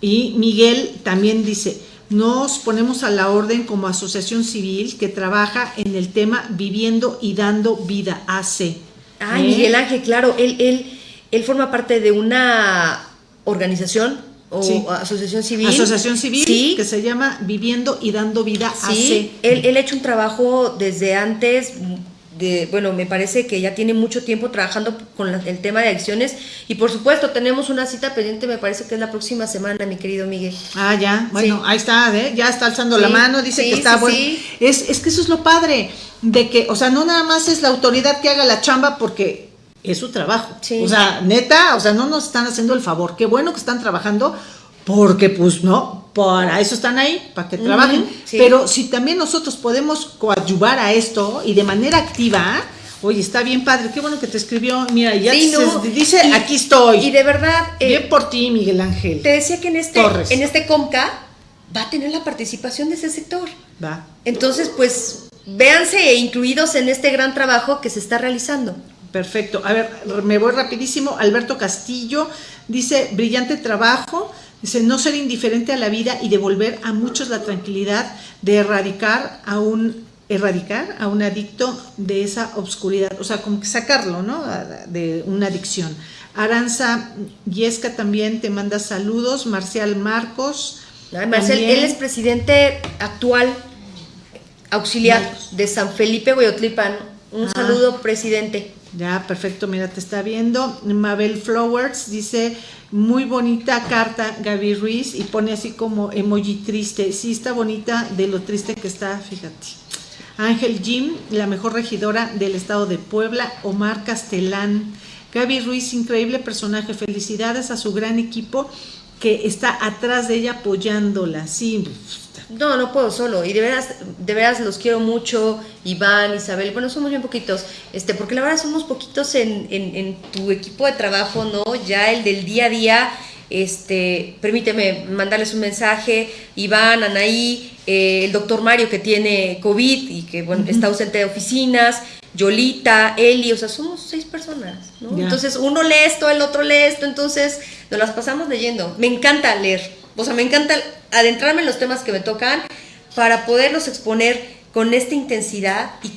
Y Miguel también dice, nos ponemos a la orden como asociación civil que trabaja en el tema viviendo y dando vida, AC. Ay, Miguel Ángel, claro, él, él él forma parte de una organización o asociación civil. Asociación civil que se llama Viviendo y Dando Vida sí, Él, él ha hecho un trabajo desde antes de, bueno, me parece que ya tiene mucho tiempo trabajando con el tema de adicciones y por supuesto tenemos una cita pendiente, me parece que es la próxima semana, mi querido Miguel. Ah, ya, bueno, ahí está, ¿eh? ya está alzando la mano, dice que está bueno. Es, es que eso es lo padre, de que, o sea, no nada más es la autoridad que haga la chamba porque es su trabajo. O sea, neta, o sea, no nos están haciendo el favor. Qué bueno que están trabajando, porque pues no, para eso están ahí, para que trabajen. Pero si también nosotros podemos coadyuvar a esto y de manera activa, oye, está bien padre, qué bueno que te escribió, mira, ya dice, aquí estoy. Y de verdad... Eh, bien por ti, Miguel Ángel. Te decía que en este, en este COMCA va a tener la participación de ese sector. Va. Entonces, pues, véanse incluidos en este gran trabajo que se está realizando. Perfecto. A ver, me voy rapidísimo. Alberto Castillo dice, brillante trabajo. Dice, no ser indiferente a la vida y devolver a muchos la tranquilidad de erradicar a un erradicar a un adicto de esa obscuridad, o sea, como que sacarlo, ¿no? De una adicción. Aranza Yesca también te manda saludos, Marcial Marcos. Marcial, él es presidente actual auxiliar de San Felipe Hueyotlipan. Un ah. saludo, presidente. Ya, perfecto, mira, te está viendo. Mabel Flowers dice, muy bonita carta, Gaby Ruiz, y pone así como emoji triste. Sí, está bonita de lo triste que está, fíjate. Ángel Jim, la mejor regidora del estado de Puebla, Omar Castelán, Gaby Ruiz, increíble personaje, felicidades a su gran equipo que está atrás de ella apoyándola, sí. No, no puedo solo, y de veras, de veras los quiero mucho, Iván, Isabel, bueno, somos bien poquitos, este, porque la verdad somos poquitos en, en tu equipo de trabajo, ¿no? Ya el del día a día, este, permíteme mandarles un mensaje, Iván, Anaí, eh, el doctor Mario que tiene COVID y que bueno, está ausente de oficinas, Yolita, Eli, o sea, somos seis personas, ¿no? Entonces uno lee esto, el otro lee esto, entonces nos las pasamos leyendo. Me encanta leer, o sea, me encanta adentrarme en los temas que me tocan para poderlos exponer con esta intensidad y,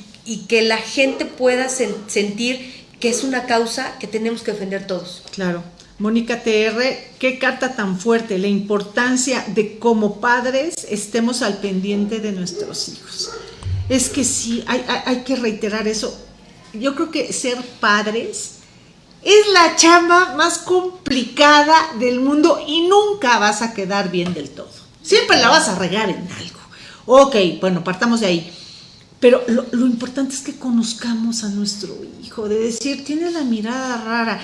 que la gente pueda sentir que es una causa que tenemos que defender todos. Claro. Mónica TR, qué carta tan fuerte, la importancia de como padres estemos al pendiente de nuestros hijos. Es que sí, hay, que reiterar eso. Yo creo que ser padres es la chamba más complicada del mundo y nunca vas a quedar bien del todo. Siempre la vas a regar en algo. Ok, bueno, partamos de ahí. Pero lo, importante es que conozcamos a nuestro hijo, de decir, tiene la mirada rara,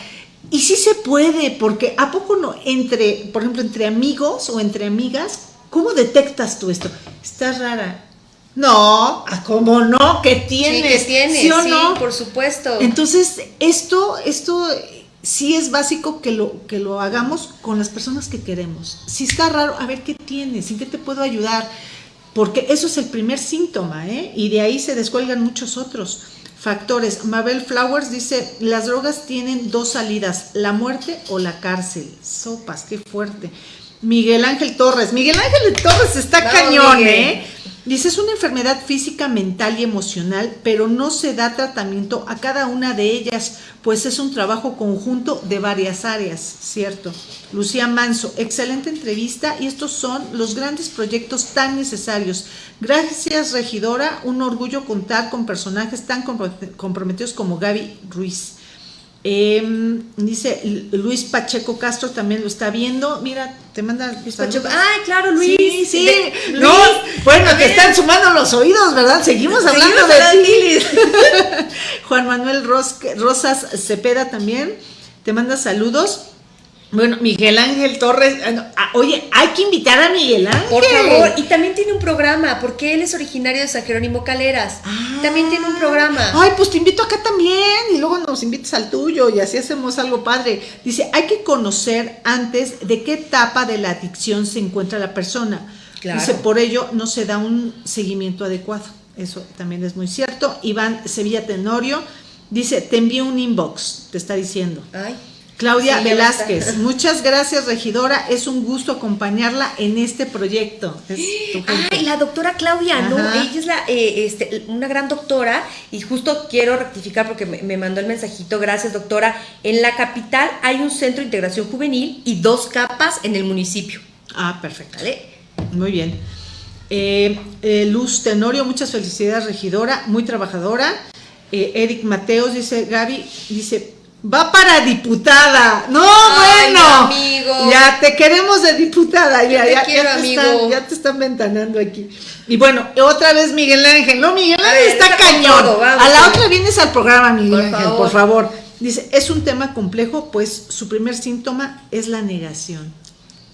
y sí se puede, porque ¿a poco no? Entre, por ejemplo, entre amigos o entre amigas, ¿cómo detectas tú esto? Estás rara. No, ¿cómo no? ¿Qué tienes? Sí, tienes, ¿Sí o no? por supuesto. Entonces, esto, esto sí es básico que lo, que lo hagamos con las personas que queremos. Si está raro, a ver qué tienes, en qué te puedo ayudar, porque eso es el primer síntoma, ¿eh? Y de ahí se descuelgan muchos otros factores. Mabel Flowers dice, las drogas tienen dos salidas, la muerte o la cárcel. Sopas, qué fuerte. Miguel Ángel Torres. Miguel Ángel Torres está cañón, ¿eh? Dice, es una enfermedad física, mental y emocional, pero no se da tratamiento a cada una de ellas, pues es un trabajo conjunto de varias áreas, ¿cierto? Lucía Manso, excelente entrevista y estos son los grandes proyectos tan necesarios. Gracias, regidora, un orgullo contar con personajes tan comprometidos como Gaby Ruiz. Em, dice Luis Pacheco Castro también lo está viendo. Mira, te manda Luis Pacheco. Ay, claro, Luis. Sí, sí. no, bueno, te están sumando los oídos, ¿verdad? Seguimos hablando de ti. (laughs) Juan Manuel Rosas Cepeda también te manda saludos. Bueno, Miguel Ángel Torres, ah, ah, oye, hay que invitar a Miguel Ángel. Por favor, y también tiene un programa, porque él es originario de San Jerónimo Caleras. Ah. también tiene un programa. Ay, pues te invito acá también, y luego nos invitas al tuyo, y así hacemos algo padre. Dice, hay que conocer antes de qué etapa de la adicción se encuentra la persona. Dice, por ello no se da un seguimiento adecuado. Eso también es muy cierto. Iván Sevilla Tenorio dice, te envío un inbox, te está diciendo. Ay. Claudia Velázquez, muchas gracias regidora, es un gusto acompañarla en este proyecto. Ay, la doctora Claudia, no, ella es la, eh, este, una gran doctora y justo quiero rectificar porque me, mandó el mensajito, gracias doctora, en la capital hay un centro de integración juvenil y dos capas en el municipio. Ah, perfecto. Muy bien. Eh, eh, Luz Tenorio, muchas felicidades regidora, muy trabajadora. Eric Mateos dice, Gaby, dice, Va para diputada. No, bueno. Amigo. Ya te queremos de diputada. Ya, te ya, quiero, te amigo. Están, ya te están ventanando aquí. Y bueno, otra vez Miguel Ángel. No, Miguel Ángel está cañón. a la otra vienes al programa, Miguel Ángel, por favor. Dice, es un tema complejo, pues su primer síntoma es la negación.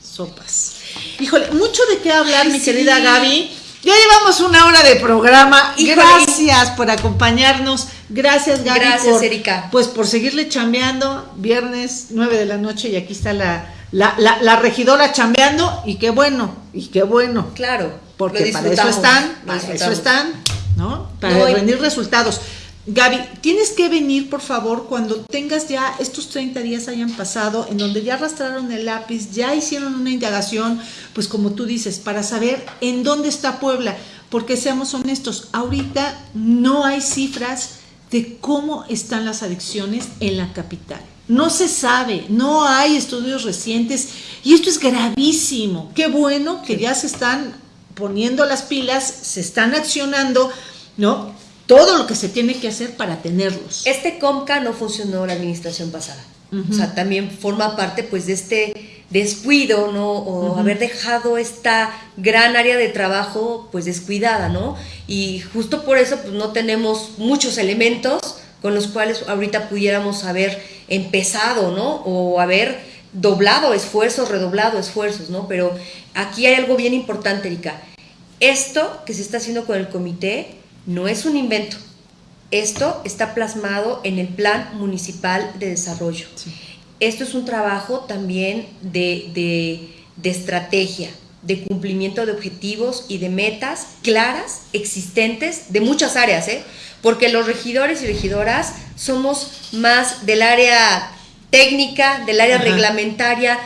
Sopas. Híjole, mucho de qué hablar, mi querida Gaby. Ya llevamos una hora de programa. y Gracias por acompañarnos. Gracias, Gaby. Gracias, Erika. Pues por seguirle chambeando. Viernes, 9 de la noche, y aquí está la, la, regidora chambeando. Y qué bueno, y qué bueno. Claro. Porque para eso están, para eso están, ¿no? Para rendir resultados. Gaby, tienes que venir, por favor, cuando tengas ya estos 30 días hayan pasado, en donde ya arrastraron el lápiz, ya hicieron una indagación, pues como tú dices, para saber en dónde está Puebla, porque seamos honestos, ahorita no hay cifras de cómo están las adicciones en la capital. No se sabe, no hay estudios recientes y esto es gravísimo. Qué bueno que ya se están poniendo las pilas, se están accionando, ¿no? Todo lo que se tiene que hacer para tenerlos. Este COMCA no funcionó la administración pasada. O sea, también forma parte pues de este descuido, ¿no? O haber dejado esta gran área de trabajo, pues descuidada, ¿no? Y justo por eso, pues no tenemos muchos elementos con los cuales ahorita pudiéramos haber empezado, ¿no? O haber doblado esfuerzos, redoblado esfuerzos, ¿no? Pero aquí hay algo bien importante, Erika. Esto que se está haciendo con el comité no es un invento. Esto está plasmado en el Plan Municipal de Desarrollo. Esto es un trabajo también de, estrategia, de cumplimiento de objetivos y de metas claras, existentes, de muchas áreas, ¿eh? porque los regidores y regidoras somos más del área técnica, del área reglamentaria,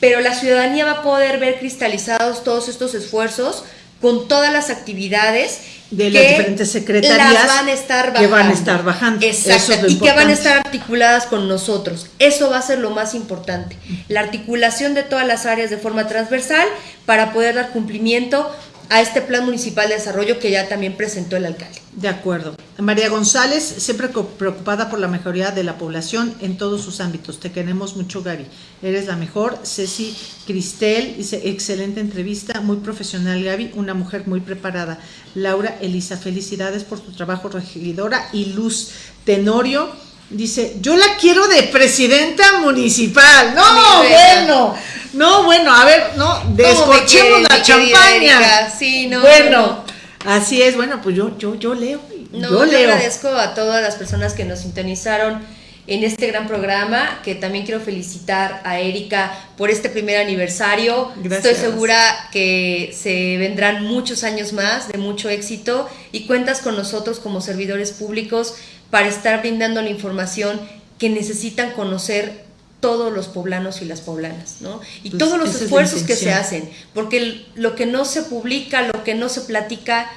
pero la ciudadanía va a poder ver cristalizados todos estos esfuerzos con todas las actividades de las diferentes secretarías van a estar bajando. que van a estar bajando. Exacto, y que van a estar articuladas con nosotros. Eso va a ser lo más importante. La articulación de todas las áreas de forma transversal para poder dar cumplimiento a este plan municipal de desarrollo que ya también presentó el alcalde. De acuerdo. María González, siempre preocupada por la mejoría de la población en todos sus ámbitos. Te queremos mucho, Gaby. Eres la mejor. Ceci Cristel dice, excelente entrevista, muy profesional, Gaby, una mujer muy preparada. Laura Elisa, felicidades por tu trabajo, regidora. Y Luz Tenorio, Dice, yo la quiero de presidenta municipal. No, bueno. No, bueno, a ver, no, descorchemos la champaña. Sí, no. Bueno, así es, bueno, pues yo, yo, yo leo. No, yo leo. agradezco a todas las personas que nos sintonizaron en este gran programa, que también quiero felicitar a Erika por este primer aniversario. Gracias. Estoy segura que se vendrán muchos años más de mucho éxito y cuentas con nosotros como servidores públicos para estar brindando la información que necesitan conocer todos los poblanos y las poblanas, ¿no? Y pues todos los esfuerzos que se hacen, porque lo que no se publica, lo que no se platica,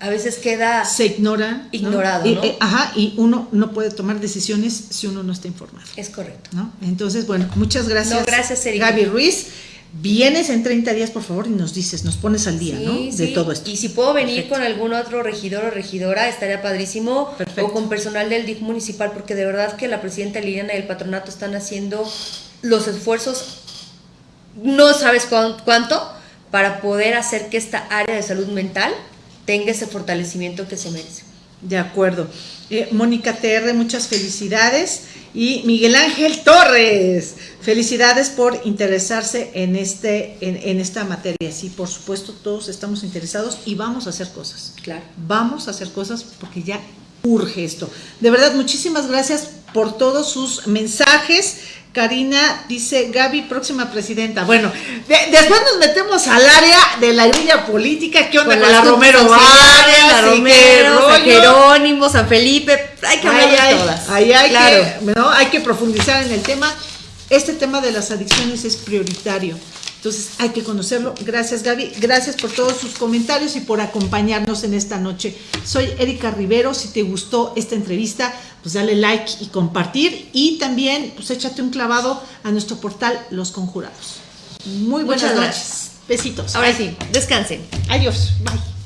a veces queda se ignora ignorado ¿no? Eh, ajá y uno no puede tomar decisiones si uno no está informado es correcto ¿no? entonces bueno muchas gracias no, gracias Erika. Gaby Ruiz vienes en 30 días, por favor, y nos dices, nos pones al día, ¿no? De todo esto. Y si puedo venir con algún otro regidor o regidora, estaría padrísimo. O con personal del DIF municipal, porque de verdad que la presidenta Liliana y el patronato están haciendo los esfuerzos, no sabes cuánto, para poder hacer que esta área de salud mental tenga ese fortalecimiento que se merece. De acuerdo. Eh, Mónica TR, muchas felicidades. Y Miguel Ángel Torres, felicidades por interesarse en, este, en, esta materia. Sí, por supuesto, todos estamos interesados y vamos a hacer cosas. Claro. Vamos a hacer cosas porque ya urge esto. De verdad, muchísimas gracias por todos sus mensajes. Karina dice, Gaby, próxima presidenta. Bueno, después nos metemos al área de la grilla política. ¿Qué onda con, la Romero Vargas, la Romero, San Jerónimo, San Felipe? Hay que hablar de todas. Ahí hay, que, ¿no? hay que profundizar en el tema. Este tema de las adicciones es prioritario. Entonces hay que conocerlo. Gracias Gaby, gracias por todos sus comentarios y por acompañarnos en esta noche. Soy Erika Rivero, si te gustó esta entrevista, pues dale like y compartir y también pues échate un clavado a nuestro portal Los Conjurados. Muy buenas noches. Besitos. Ahora sí, descansen. Adiós. Bye.